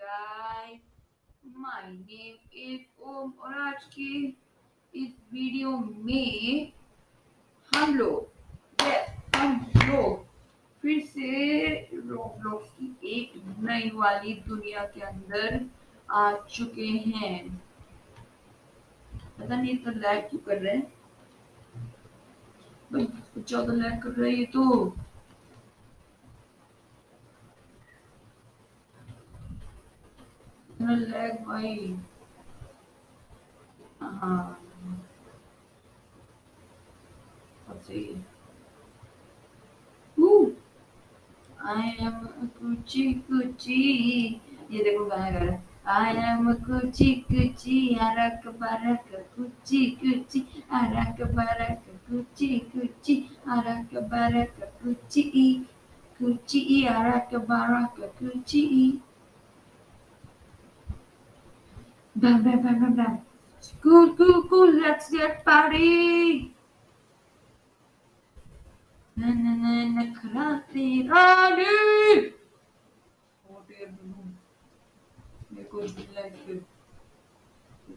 guys, my name is ओम और आज की इस वीडियो में हम लोग yes, हम लोग फिर से रोब्लॉक्स की एक नई वाली दुनिया के अंदर आ चुके हैं। पता नहीं इतना लैग क्यों कर रहे हैं? कुछ ज़्यादा लैग कर रहा है ये तो। इतना लैग भाई हाँ सही I am कुची कुची ये देखो गाना गा रहा I am Kuchi Kuchi अरक Barak Kuchi Kuchi अरक Barak Kuchi Kuchi अरक Barak Kuchi Kuchi अरक Barak Kuchi Bam bam bam bam bam Cool cool cool let's get party Na na na na krati rani Hot air balloon मेरे को like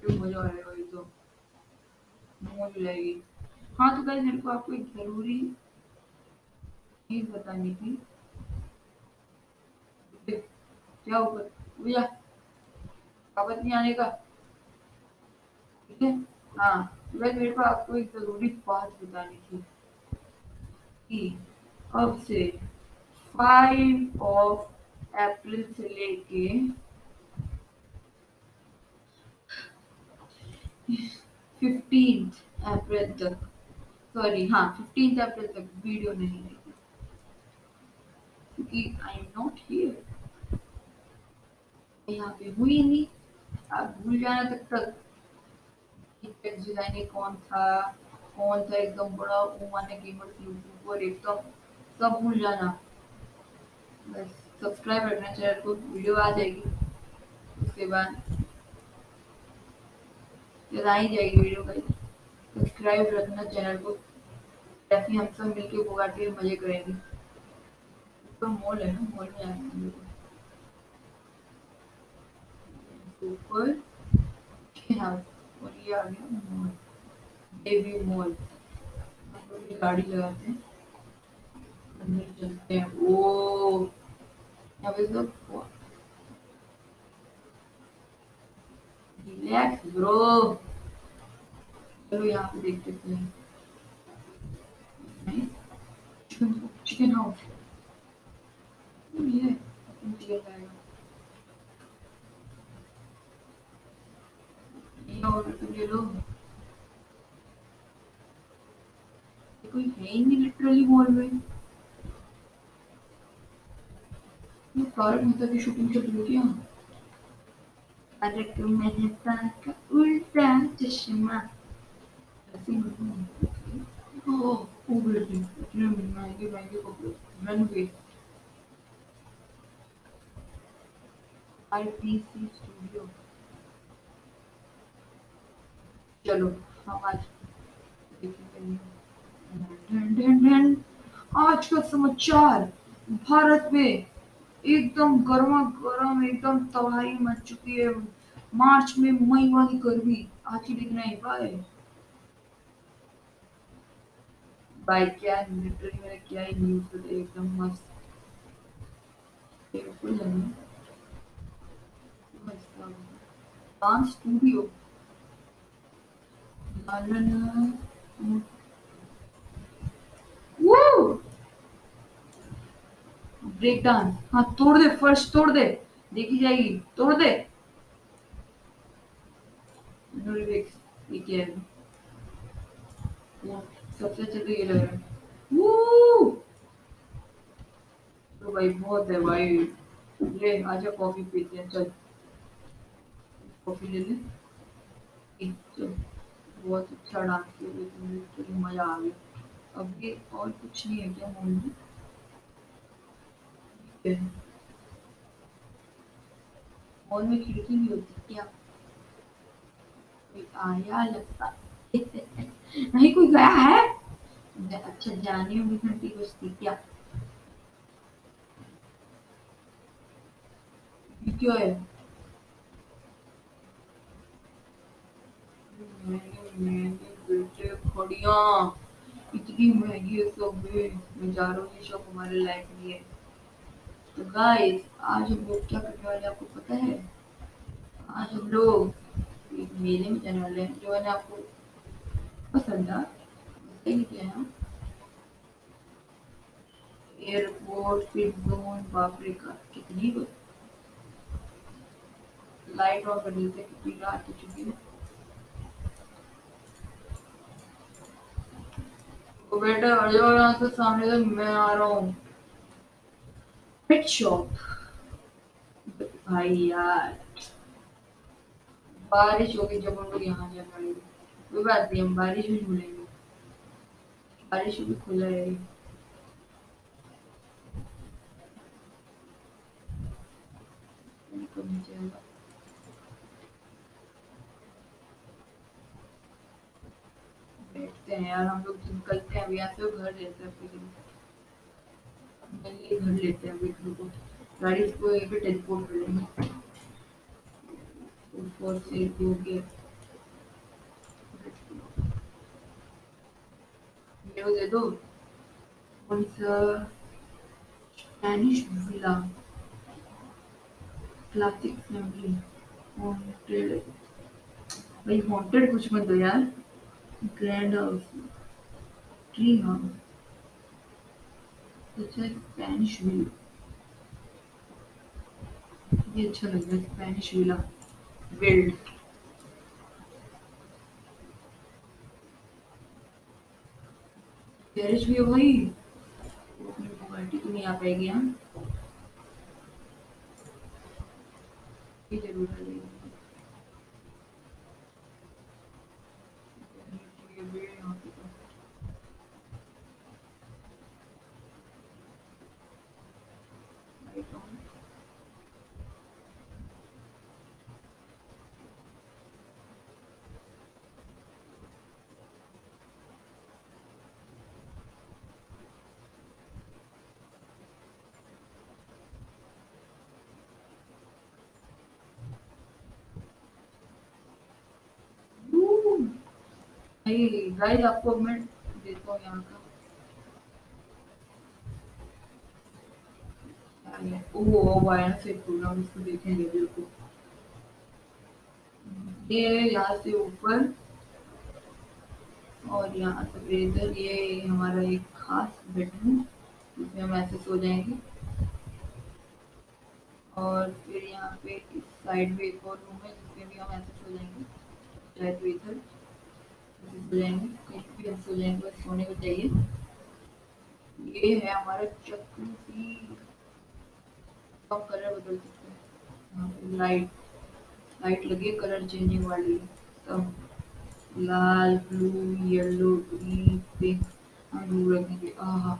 तो मज़ा आएगा ये तो मौज लगेगी हाँ तो गाइस मेरे को आपको एक ज़रूरी चीज़ बतानी थी क्या ऊपर भैया कागज़ नहीं आने का। ठीक है? हाँ तो मेरे को आपको एक ज़रूरी बात बतानी थी कि अब से फाइव ऑफ़ अप्रैल से लेके फिफ्टीन अप्रैल तक सॉरी हाँ फिफ्टीन अप्रैल तक वीडियो नहीं आएगी क्योंकि आई एम नॉट हियर यहाँ पे हुई नहीं। अब भूल जाना तक। तक डिज़ाइनिंग कौन था? कौन था? एकदम बड़ा उमाने गेमर यूट्यूबर एकदम सब भूल जाना। बस सब्सक्राइब रखना, चैनल को वीडियो आ जाएगी। उसके बाद जब आ ही जाएगी वीडियो का सब्सक्राइब रखना चैनल को। ऐसे हम सब मिलके बुगाटी मज़े करेंगे। तो मॉल है ना मॉल में आए ऊपर और ये आ गया मॉल डेवी मॉल गाड़ी लगाते हैं। अंदर चलते हैं। यहाँ पे सब रिलैक्स ब्रो चलो यहाँ पे देखते हैं चिकन हाउस ये चिकन खाएगा और ले लो। कोई है ही नहीं लिटरली मॉल में। ये तारक मेहता की शूटिंग चल रही क्या? तारक मेहता का उल्टा चश्मा। ओ बेटी इतने महँगे महँगे कपड़े रन गए आईपीसी स्टूडियो चलो आज का समाचार, भारत में एकदम गर्मा गर्म, एकदम तबाही मच चुकी है। मार्च में मई वाली गर्मी, आज ही दिख नहीं पाए भाई क्या लिटरली मैंने क्या ही न्यूज़ एकदम मस्त। बिल्कुल नहीं डांस स्टूडियो ब्रेक डांस हाँ तोड़ दे फर्श तोड़ दे। देखी जाएगी। तोड़ दे। सबसे अच्छा तो ये लग रहा है। तो भाई, बहुत है भाई। ले, आजा कॉफ़ी पीते हैं, चल। कॉफ़ी ले ले। चल। बहुत अच्छा डांस किया तुमने चलो मज़ा आ गया। अब ये और कुछ नहीं है क्या मॉल में? मॉल में खिड़की भी होती क्या? कोई आया लगता नहीं, कोई गया है? अच्छा जानी होगी घंटी बजती क्या? क्यों है? इतनी महँगी सब मैं जा रहा हूँ शॉप हमारे लायक नहीं है तो गाइस आज हम लोग क्या करने वाले आपको पता है? आज हम लोग एक मेले में जाने वाले हैं, जो है ना आपको पसंद है। एयरपोर्ट फिट जोन बापरे का कितनी लाइट ऑन कर देते कितनी रात हो चुकी है। तो बेटा जाओ यहाँ से सामने से मैं आ रहा हूँ। पेट शॉप भाई यार। बारिश होगी जब हम लोग यहाँ जा पाएँगे। कोई बात नहीं, हम बारिश में झूलेंगे बारिश भी खुला है। बैठते हैं यार, हम लोग निकलते हैं अभी यहाँ से घर लेते हैं फिर घर लेते हैं अभी को। गाड़ी को पे टेलीपोर्ट कर लेंगे। ऊपर से हो गया ये दे दो। कौन सा? Spanish villa classic family haunted भाई हॉन्टेड कुछ मत दो यार। ग्रैंड हाउस ट्री हाउस अच्छा स्पेनिश विला ये अच्छा लग रहा है स्पेनिश विला बिल्ड गैरेज भी है भाई क्वालिटी तो नहीं आ पाएगी हम ये ज़रूर गाइस आपको मैं देता यहाँ का। वो वायर से प्रोग्राम इसको देखेंगे बिल्कुल। ये यहाँ से ऊपर, और यहाँ से ये हमारा एक खास बेडरूम जिसमें हम ऐसे सो जाएँगे। और फिर यहाँ पे इस साइड में एक और रूम है, जिसमें भी हम ऐसे सो जाएँगे चाहे तो इधर। सो जाएँगे कहीं भी हम सो जाएँगे को चाहिए ये है हमारा चक्र की हम कलर बदल सकते हैं लाइट लाइट लगी कलर चेंजिंग वाली सब लाल ब्लू येलो ग्रीन पिंक हम ब्लू रखेंगे आहा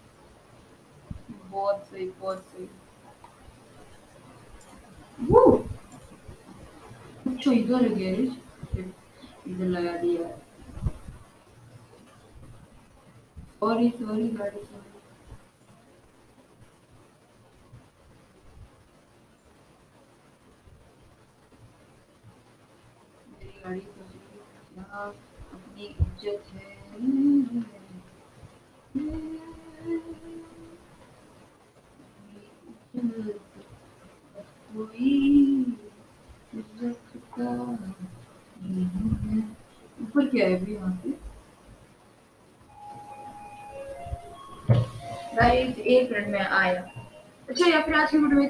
सही बहुत सही अच्छा इधर है गैरेज इधर लगा दिया सॉरी सॉरी गाड़ी गाड़ी यहाँ अपनी इज़्ज़त है? यहाँ पे गाइस एक मिनट में आया। अच्छा या फिर आज की वीडियो में